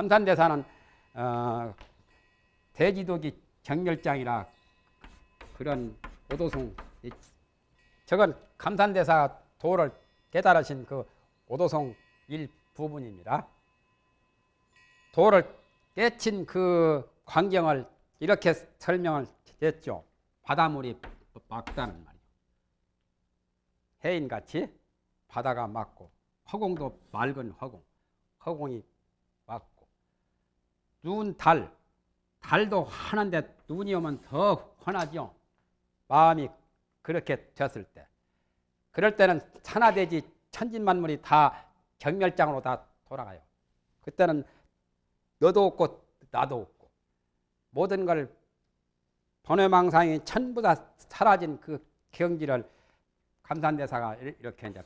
감산대사는 어, 대지도기 정멸장이라 그런 오도송 저건 감산대사 도를 깨달으신 그 오도송 일부분입니다. 도를 깨친 그 광경을 이렇게 설명을 했죠. 바닷물이 맑다는 말이요. 해인같이 바다가 맑고 허공도 맑은 허공, 허공이 눈, 달, 달도 환한데 눈이 오면 더 환하죠. 마음이 그렇게 됐을 때. 그럴 때는 천하대지 천진만물이 다 경멸장으로 다 돌아가요. 그때는 너도 없고 나도 없고 모든 걸 번외망상이 전부 다 사라진 그 경지를 감산대사가 이렇게 이제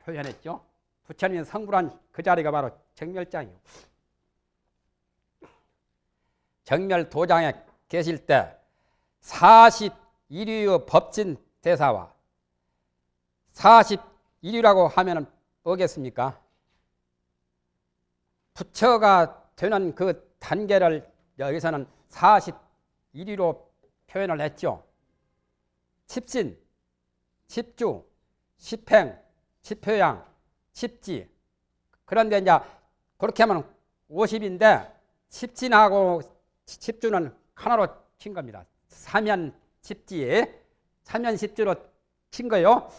표현했죠. 부처님이 성불한 그 자리가 바로 정멸장이요. 정멸 도장에 계실 때 41위의 법진 대사와 41위라고 하면 뭐겠습니까? 부처가 되는 그 단계를 여기서는 41위로 표현을 했죠. 칩신, 칩주, 칩행, 칩표양, 칩지. 그런데 이제 그렇게 하면 50인데 칩진하고 칩주는 하나로 친 겁니다. 사면 칩지, 사면 칩주로 친 거요.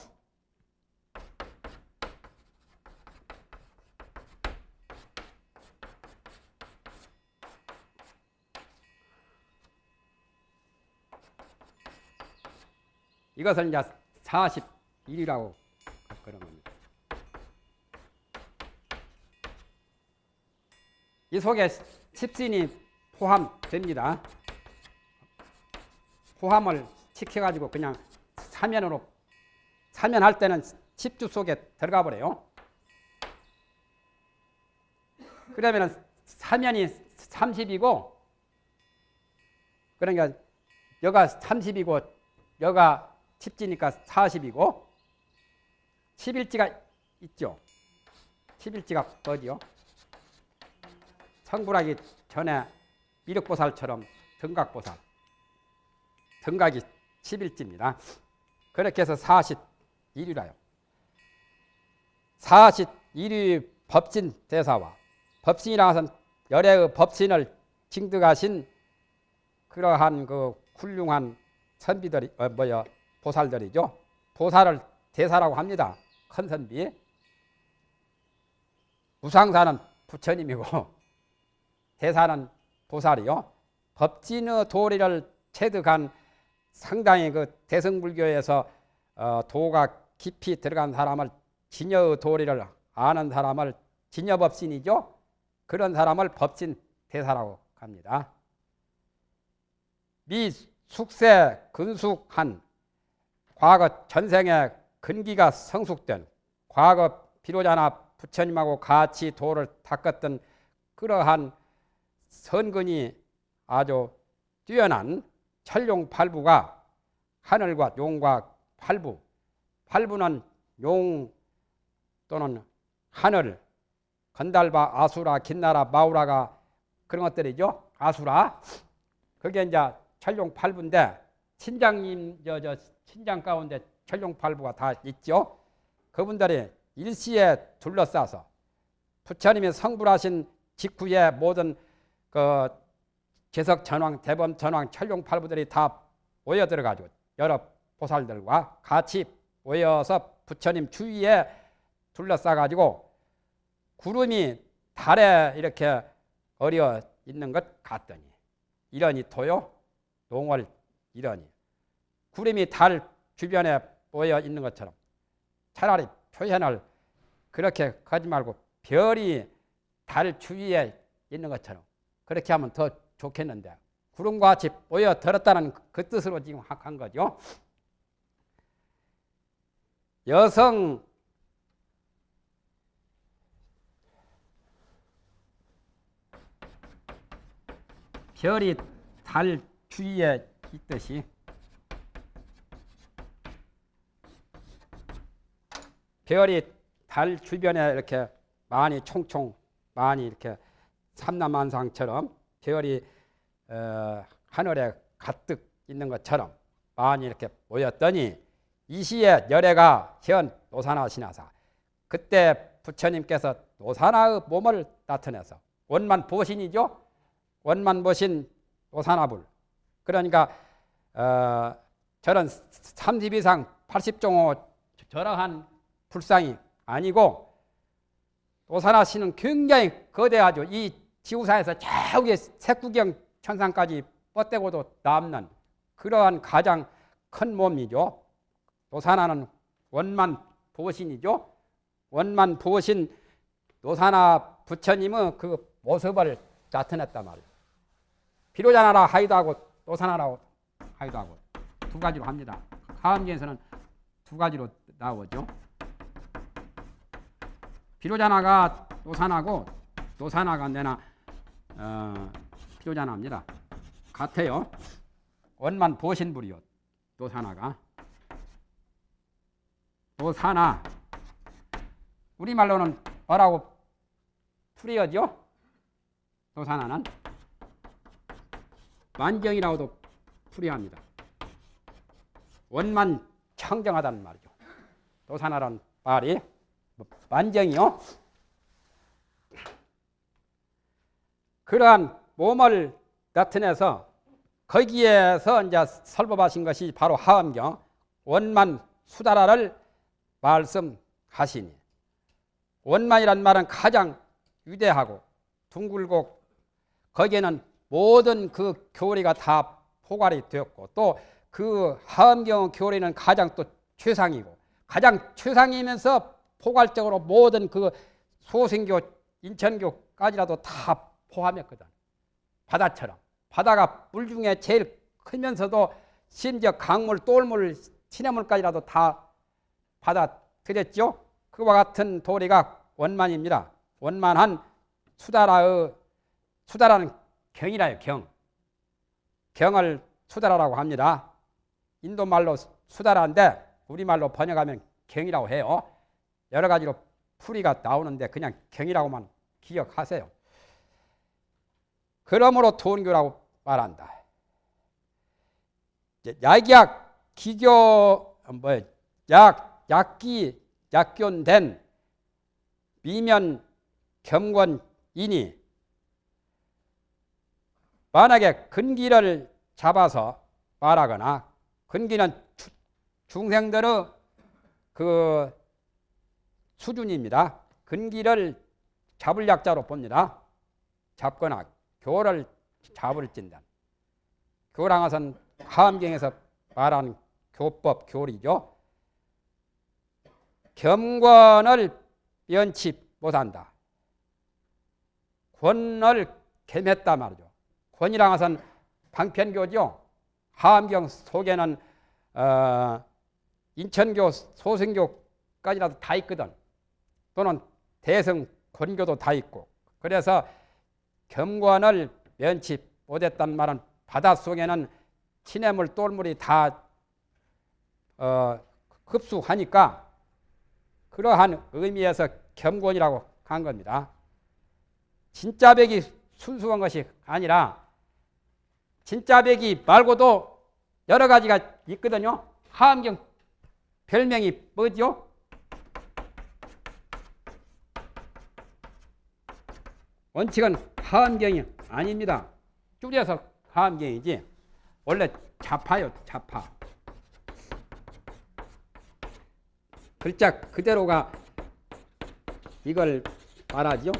이것을 이제 41이라고 그런 겁니다. 이 속에 십신이 포함됩니다. 포함을 시켜가지고 그냥 사면으로 사면할 때는 십주 속에 들어가 버려요. 그러면 사면이 30이고 그러니까 여가 30이고 여가 10지니까 40이고 11지가 있죠. 11지가 어디요? 성불하기 전에 미륵보살처럼 등각보살 등각이 11지입니다. 그렇게 해서 41위라요. 41위 법진 대사와 법신이라 것은 열애의 법신을 징득하신 그러한 그 훌륭한 선비들이 어, 뭐야 보살들이죠. 보살을 대사라고 합니다. 큰 선비. 무상사는 부처님이고 대사는 보살이요. 법진의 도리를 체득한 상당히 그 대승불교에서 어, 도가 깊이 들어간 사람을 진여의 도리를 아는 사람을 진여법신이죠. 그런 사람을 법진 대사라고 합니다. 미 숙세 근숙한 과거 전생에 근기가 성숙된 과거 비로자나 부처님하고 같이 도를 닦았던 그러한 선근이 아주 뛰어난 천룡 팔부가 하늘과 용과 팔부 팔부는 용 또는 하늘 건달바 아수라 긴나라 마우라가 그런 것들이죠 아수라 그게 이제 천룡 팔부인데 친장님 저 저 친장 가운데 천룡 팔부가 다 있죠. 그분들이 일시에 둘러싸서 부처님이 성불하신 직후에 모든 그 제석 전왕, 대범 전왕, 천룡팔부들이 다 모여 들어가지고 여러 보살들과 같이 모여서 부처님 주위에 둘러싸 가지고 구름이 달에 이렇게 어려 있는 것 같더니 이러니 토요 농월 이러니. 구름이 달 주변에 모여 있는 것처럼 차라리 표현을 그렇게 하지 말고 별이 달 주위에 있는 것처럼 그렇게 하면 더 좋겠는데 구름과 같이 모여 들었다는 그 뜻으로 지금 한 거죠. 여성 별이 달 주위에 있듯이 별이 달 주변에 이렇게 많이 총총 많이 이렇게 삼남한상처럼 별이 어, 하늘에 가득 있는 것처럼 많이 이렇게 모였더니 이 시에 열애가 현 노사나 신하사 그때 부처님께서 노사나의 몸을 나타내서 원만 보신이죠 원만 보신 노사나불 그러니까 어, 저런 30 이상 80종호 저러한 불상이 아니고 노사나 씨는 굉장히 거대하죠. 이 지구상에서 저기 색구경 천상까지 뻗대고도 남는 그러한 가장 큰 몸이죠. 노사나는 원만 보신이죠. 원만 보신 노사나 부처님은 그 모습을 나타냈단 말이에요. 비로자나라 하기도 하고 노사나라고 하기도 하고 두 가지로 합니다. 하암기에서는 두 가지로 나오죠. 비로자나가 노사나고 노사나가 내나 어, 비로자나입니다. 같아요. 원만 보신불이요. 노사나가 노사나 우리말로는 뭐라고 풀이어죠? 노사나는 만경이라고도 풀이합니다. 원만 청정하다는 말이죠. 노사나란 말이 만정이요. 그러한 몸을 나타내서 거기에서 이제 설법하신 것이 바로 하엄경 원만 수다라를 말씀하시니. 원만이란 말은 가장 위대하고 둥글고 거기에는 모든 그 교리가 다 포괄이 되었고 또 그 하엄경 교리는 가장 또 최상이고 가장 최상이면서 포괄적으로 모든 그 소생교, 인천교까지라도 다 포함했거든. 바다처럼. 바다가 물 중에 제일 크면서도 심지어 강물, 똘물, 시냇물까지라도 다 받아들였죠. 그와 같은 도리가 원만입니다. 원만한 수다라의 수다라는 경이라요, 경. 경을 수다라라고 합니다. 인도 말로 수다라인데 우리말로 번역하면 경이라고 해요. 여러 가지로 풀이가 나오는데 그냥 경이라고만 기억하세요. 그러므로 돈교라고 말한다. 약약 기교 뭐 약 약기 약견된 미면 겸권이니 만약에 근기를 잡아서 말하거나 근기는 중생들의 그 수준입니다. 근기를 잡을 약자로 봅니다. 잡거나 교를 잡을 진단. 교랑 것은 하암경에서 말하는 교법, 교리죠. 겸권을 연치 못한다. 권을 겸했다 말이죠. 권이랑 것은 방편교죠. 하암경 속에는 어, 인천교, 소승교까지라도 다 있거든. 또는 대성 권교도 다 있고. 그래서 겸관을 면치 못했단 말은 바닷속에는 시냇물, 똘물이 다 어, 흡수하니까 그러한 의미에서 겸권이라고 한 겁니다. 진짜 백이 순수한 것이 아니라 진짜 백이 말고도 여러 가지가 있거든요. 하암경 별명이 뭐죠? 원칙은 하암경이 아닙니다. 줄여서 하암경이지. 원래 자파요, 자파. 글자 그대로가 이걸 말하죠.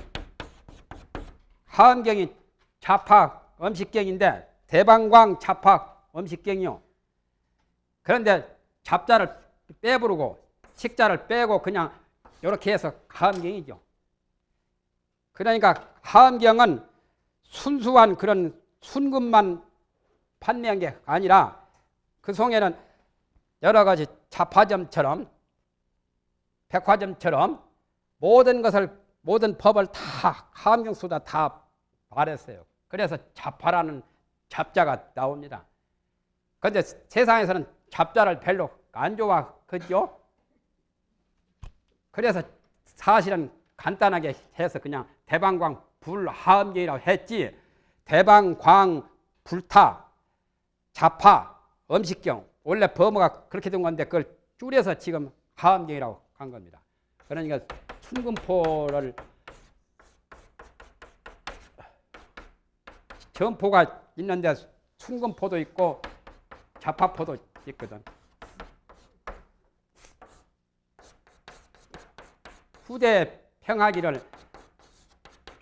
하암경이 자파 음식경인데 대방광 자파 음식경이요. 그런데 잡자를 빼부르고 식자를 빼고 그냥 이렇게 해서 하암경이죠. 그러니까 하암경은 순수한 그런 순금만 판매한 게 아니라 그 속에는 여러 가지 자파점처럼 백화점처럼 모든 것을 모든 법을 다 하암경 수다 다 말했어요. 그래서 자파라는 잡자가 나옵니다. 그런데 세상에서는 잡자를 별로 안 좋아하죠. 그래서 사실은 간단하게 해서 그냥 대방광 불하음경이라고 했지 대방, 광, 불타, 자파, 음식경 원래 범어가 그렇게 된 건데 그걸 줄여서 지금 하음경이라고 한 겁니다. 그러니까 순금포를 점포가 있는데 순금포도 있고 자파포도 있거든. 후대 평하기를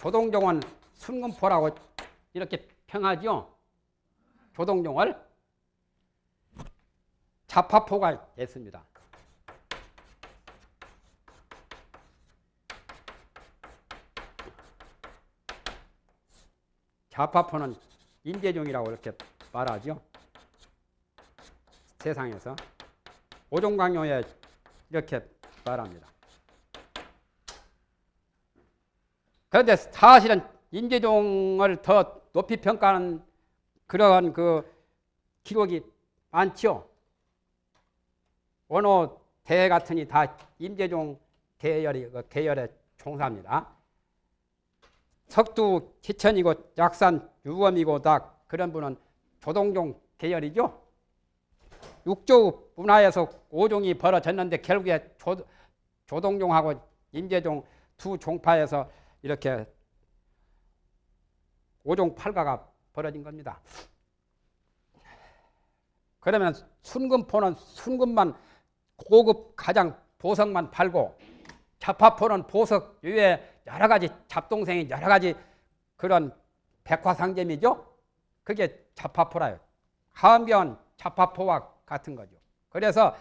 조동종은 순금포라고 이렇게 평하죠. 조동종을 자파포가 있습니다. 자파포는 인재종이라고 이렇게 말하죠. 세상에서 오종강요에 이렇게 말합니다. 그런데 사실은 인재종을 더 높이 평가하는 그러한 그 기록이 많죠. 어느 대 같으니 다 임재종 계열이 그 계열의 총사입니다. 석두 기천이고 약산 유검이고 다 그런 분은 조동종 계열이죠. 육조 문화에서 오종이 벌어졌는데 결국에 조, 조동종하고 임재종 두 종파에서 이렇게 오종 팔가가 벌어진 겁니다. 그러면 순금포는 순금만 고급 가장 보석만 팔고 자파포는 보석 외에 여러 가지 잡동생이 여러 가지 그런 백화상점이죠. 그게 자파포라요. 하암경은 자파포와 같은 거죠. 그래서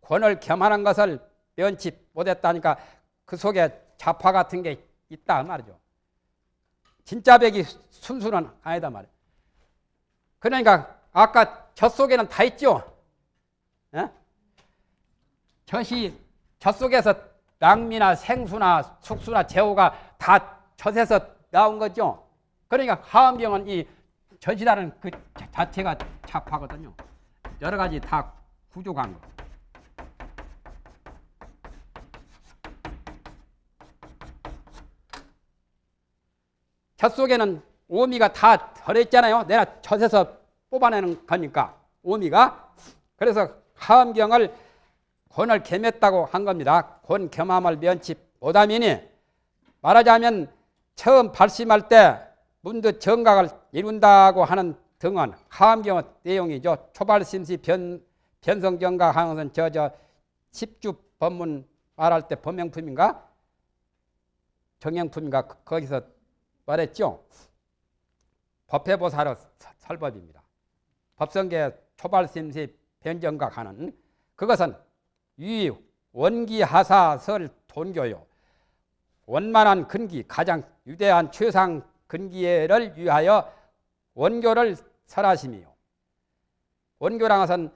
권을 겸하는 것을 면치 못했다니까 그 속에 자파 같은 게 있다 말이죠. 진짜 백이 순수는 아니다 말이에요. 그러니까 아까 젖 속에는 다 있죠. 예? 젖이 젖 속에서 낭미나 생수나 숙수나 제호가 다 젖에서 나온 거죠. 그러니까 하암경은 이 젖이라는 그 자체가 자파거든요. 여러 가지 다 구조가 한 거. 젖 속에는 오미가 다 들어있잖아요. 내가 젖에서 뽑아내는 거니까 오미가 그래서 하암경을 권을 겸했다고 한 겁니다. 권 겸함을 면치 못하미니 말하자면 처음 발심할 때 문득 정각을 이룬다고 하는 등은 하암경의 내용이죠. 초발심시 변, 하는 것은 저저 십주 법문 말할 때 법명품인가 정형품인가 거기서 말했죠. 법회보사로 설법입니다. 법성계 초발심시 변정각하는 그것은 위 원기하사설 돈교요. 원만한 근기 가장 유대한 최상 근기를 위하여 원교를 설하심이요. 원교랑 것은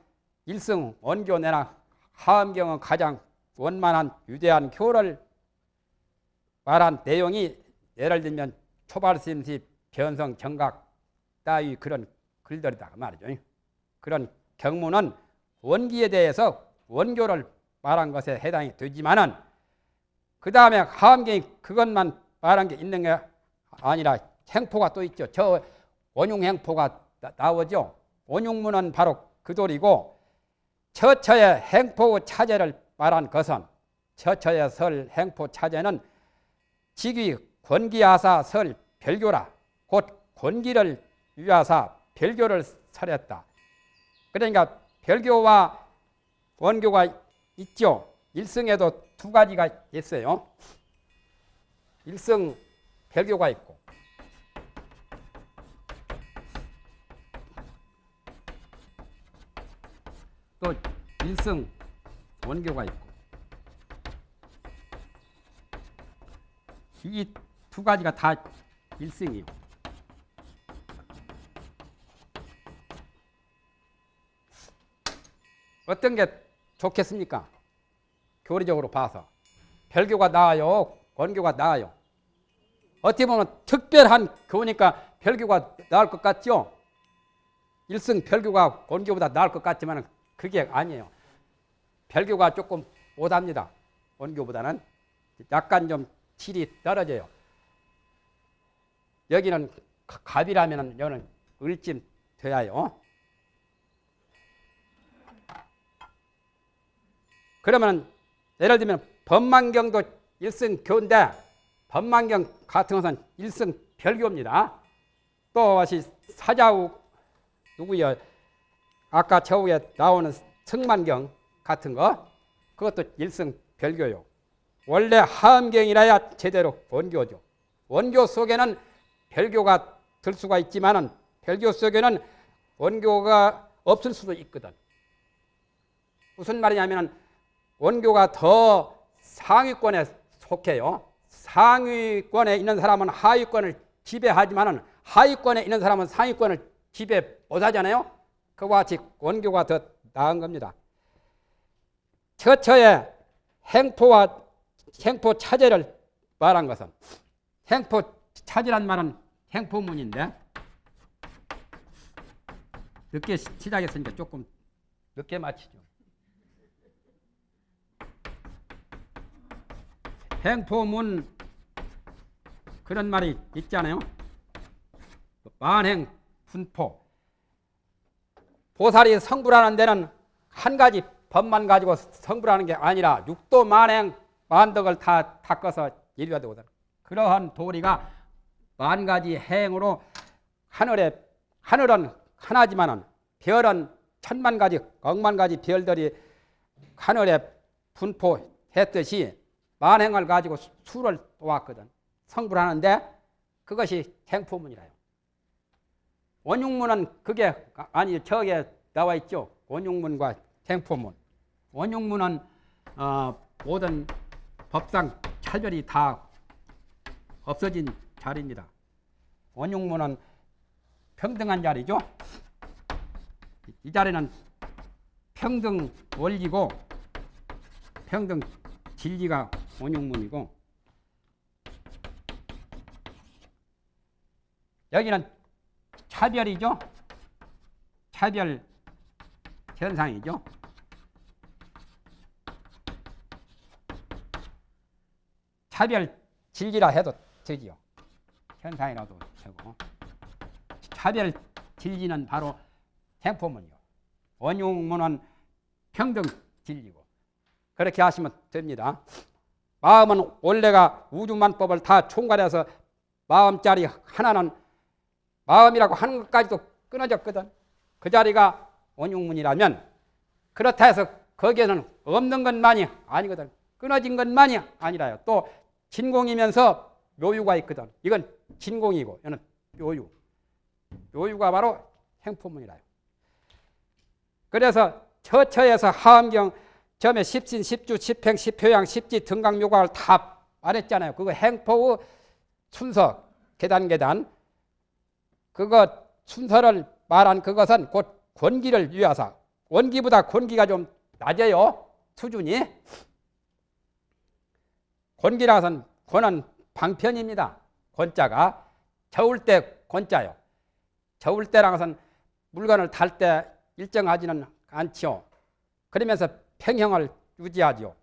일승 원교 내나 하암경은 가장 원만한 유대한 교를 말한 내용이 예를 들면 초발심시 변성 정각 따위 그런 글들이다 그 말이죠. 그런 경문은 원기에 대해서 원교를 말한 것에 해당이 되지만은 그 다음에 하암경이 그것만 말한 게 있는 게 아니라 행포가 또 있죠. 저 원흉 행포가 나오죠. 원흉문은 바로 그 돌이고 처처의 행포 차제를 말한 것은 처처의 설 행포 차제는 직위 권기하사 설 별교라 곧 권기를 위하사 별교를 설했다. 그러니까 별교와 원교가 있죠. 일성에도 두 가지가 있어요. 일성 별교가 있고 또 일성 원교가 있고 이 두 가지가 다 일성이요. 어떤 게 좋겠습니까? 교리적으로 봐서 별교가 나아요, 원교가 나아요. 어떻게 보면 특별한 교니까 별교가 나을 것 같죠? 일승 별교가 원교보다 나을 것 같지만 그게 아니에요. 별교가 조금 못합니다. 원교보다는 약간 좀 질이 떨어져요. 여기는 가- 갑이라면 여기는 을쯤 돼야요. 그러면 예를 들면 법만경도 일승교인데 법만경 같은 것은 일승별교입니다. 또 다시 사자우 누구요? 아까 저 위에 나오는 승만경 같은 거 그것도 일승별교요. 원래 하음경이라야 제대로 원교죠. 원교 속에는 별교가 들 수가 있지만은 별교 속에는 원교가 없을 수도 있거든. 무슨 말이냐면은 원교가 더 상위권에 속해요. 상위권에 있는 사람은 하위권을 지배하지만은 하위권에 있는 사람은 상위권을 지배 못하잖아요. 그와 같이 원교가 더 나은 겁니다. 처처에 행포와 행포 차제를 말한 것은 행포 차제란 말은 행포문인데 늦게 시- 시작했으니까 조금 늦게 마치죠. 행포문 그런 말이 있잖아요. 만행 분포 보살이 성불하는 데는 한 가지 법만 가지고 성불하는 게 아니라 육도 만행 만덕을 다 닦아서 이루어야 되거든. 그러한 도리가 만 가지 행으로 하늘에 하늘은 하나지만은 별은 천만 가지 억만 가지 별들이 하늘에 분포했듯이 만행을 가지고 수- 수를 놓았거든. 성불하는데 그것이 행포문이라요. 원육문은 그게 아니 저게 나와 있죠. 원육문과 행포문. 원육문은 어, 모든 법상 차별이 다 없어진 자리입니다. 원육문은 평등한 자리죠. 이 자리는 평등 원리고 평등 진리가 원육문이고 여기는 차별이죠. 차별 현상이죠. 차별 진리라 해도 되지요. 현상이라도 되고. 차별 진리는 바로 행포문이요. 원흉문은 평등 진리고. 그렇게 하시면 됩니다. 마음은 원래가 우주만법을 다 총괄해서 마음자리 하나는 마음이라고 하는 것까지도 끊어졌거든. 그 자리가 원흉문이라면 그렇다 해서 거기에는 없는 것만이 아니거든. 끊어진 것만이 아니라요. 또 진공이면서 묘유가 있거든. 이건 진공이고 이는 묘유. 묘유가 바로 행포문이라요. 그래서 처처에서 하암경 점에 십신, 십주, 십행, 십효양, 십지, 등강 묘각을 다 말했잖아요. 그거 행포의 순서 계단 계단 그거 순서를 말한 그것은 곧 권기를 위하사 원기보다 권기가 좀 낮아요 수준이 권기라서는 권은 방편입니다 권자가 저울 때 권자요 저울 때랑 것은 물건을 탈때 일정하지는 않지요 그러면서 평형을 유지하지요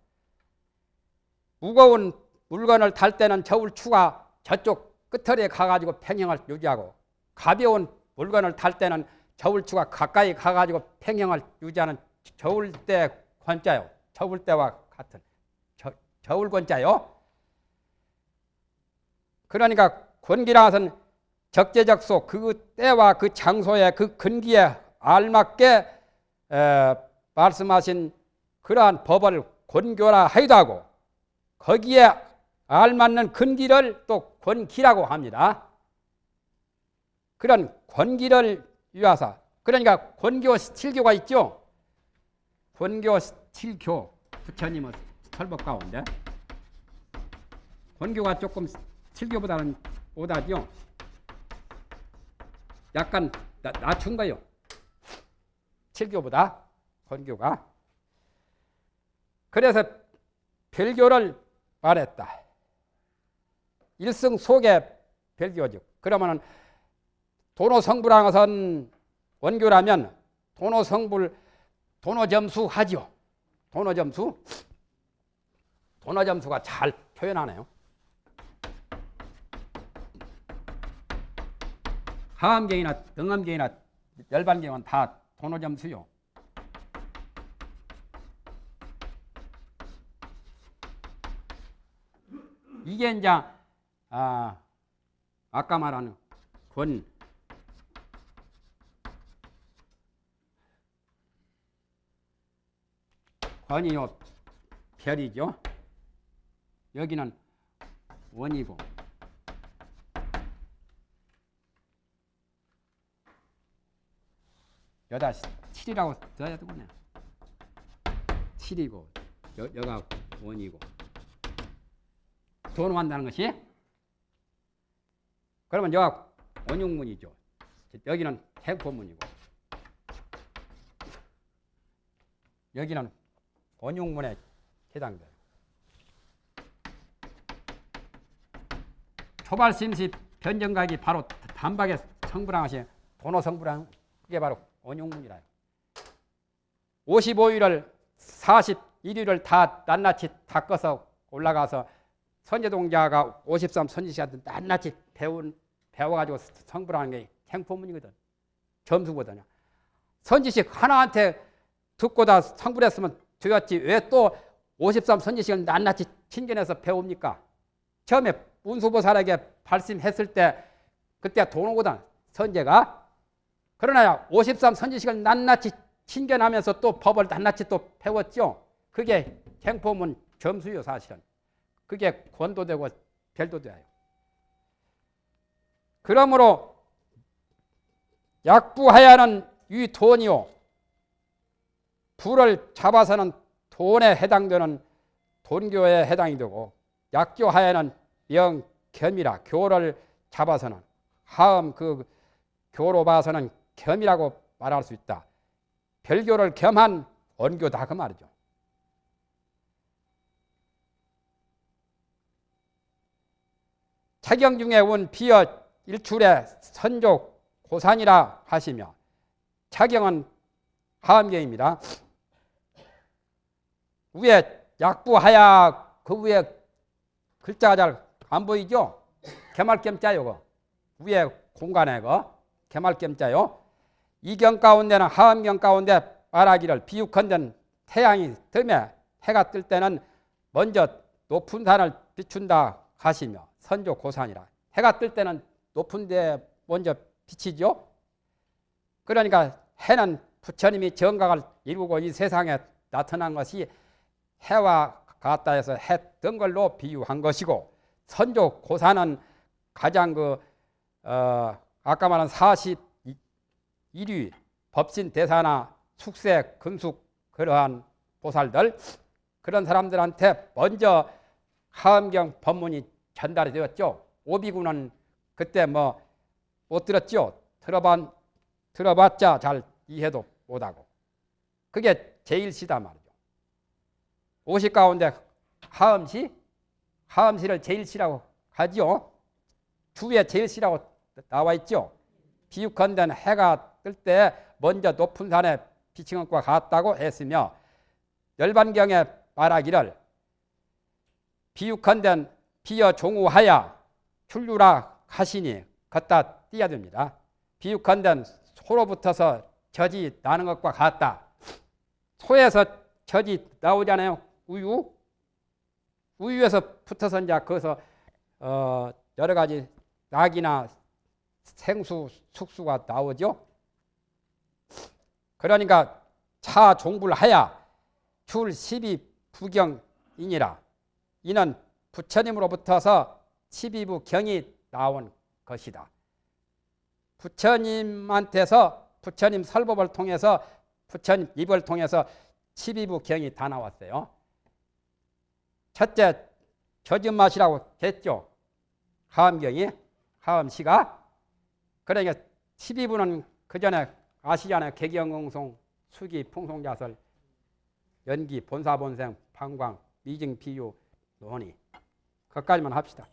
무거운 물건을 탈 때는 저울 추가 저쪽 끝털에 가가지고 평형을 유지하고 가벼운 물건을 탈 때는 저울추가 가까이 가가지고 평형을 유지하는 저울대 권자요. 저울대와 같은 저, 저울권자요. 그러니까 권기라 것은 적재적소 그 때와 그 장소에 그 근기에 알맞게 에, 말씀하신 그러한 법을 권교라 하기도 하고 거기에 알맞는 근기를 또 권기라고 합니다. 그런 권기를 위하사 그러니까 권교 스틸교가 있죠. 권교 스틸교 부처님은 설법 가운데 권교가 조금 스틸교보다는 오다죠. 약간 나, 낮춘 거요. 칠교보다 권교가 그래서 별교를 말했다. 일승 속에 별교죠. 그러면은 도노성불한 것은 원교라면 도노성불 도노점수 하죠. 도노점수 도노점수가 잘 표현하네요. 하암경이나 등암경이나 열반경은 다 도노점수요. 이게 이제 아 아까 말한 권 권이요 별이죠. 여기는 원이고 여다 7이라고 써야 되겠네. 7이고 여, 여가 원이고 도노한다는 것이 그러면 여가 원흉문이죠. 여기는 행포문이고 여기는 원흉문에 해당돼요. 초발심시 변정각이 바로 단박에 성불항하시 도노 성불항 그게 바로 원흉문이라요. 55일을 41일을 다 낱낱이 닦아서 올라가서 선제동자가 53 선지시한테 낱낱이 배운 배워가지고 성불하는 게 행포문이거든. 점수거든요. 선지식 하나한테 듣고 다 성불했으면 되었지 왜 또 53 선지식을 낱낱이 친견해서 배웁니까? 처음에 운수보살에게 발심했을 때 그때 돈오거든 선제가 그러나 53 선지식을 낱낱이 친견하면서 또 법을 낱낱이 또 배웠죠. 그게 행포문 점수요 사실은. 그게 권도되고 별도돼요. 그러므로 약부하야는 이 돈이요. 불을 잡아서는 돈에 해당되는 돈교에 해당이 되고 약교하야는 영겸이라 교를 잡아서는 하음 그 교로 봐서는 겸이라고 말할 수 있다. 별교를 겸한 원교다 그 말이죠. 차경 중에 온 비어 일출의 선조 고산이라 하시며 차경은 하암경입니다. 위에 약부하야 그 위에 글자가 잘 안 보이죠? 개말겸자 요거 위에 공간에 그 개말겸자요. 이경 가운데는 하암경 가운데 말하기를 비육헌된 태양이 뜸에 해가 뜰 때는 먼저 높은 산을 비춘다 하시며 선조 고산이라 해가 뜰 때는 높은 데 먼저 비치죠. 그러니까 해는 부처님이 정각을 이루고 이 세상에 나타난 것이 해와 같다 해서 해뜬 걸로 비유한 것이고 선조 고사는 가장 그 어, 아까 말한 41위 법신 대사나 숙세 금숙 그러한 보살들 그런 사람들한테 먼저 하엄경 법문이 전달이 되었죠. 오비구는 그때 뭐 못 들었죠. 들어봤, 들어봤자 잘 이해도 못하고. 그게 제일 시다 말이죠. 오십 가운데 하음시, 하음시를 제일 시라고 하지요. 주에 제일 시라고 나와 있죠. 비육헌된 해가 뜰 때 먼저 높은 산에 비치는 것과 같다고 했으며 열반경에 말하기를 비육헌된 비어 종우하야 출류라 하시니 걷다 됩니다. 비육헌된 소로 붙어서 젖이 나는 것과 같다. 소에서 젖이 나오잖아요. 우유. 우유에서 붙어서 이제 거기서 어 여러 가지 낙이나 생수, 숙수가 나오죠. 그러니까 차 종불하야 출 십이 부경이니라. 이는 부처님으로부터서 십이부 경이 나온 것이다. 부처님한테서 부처님 설법을 통해서 부처님 입을 통해서 십이부 경이 다 나왔어요. 첫째 조진맛이라고 했죠. 하음경이 하음시가 그러니까 12부는 그 전에 아시잖아요. 개경응송, 수기, 풍송자설, 연기, 본사본생, 방광, 미증, 비유, 논의. 그까지만 합시다.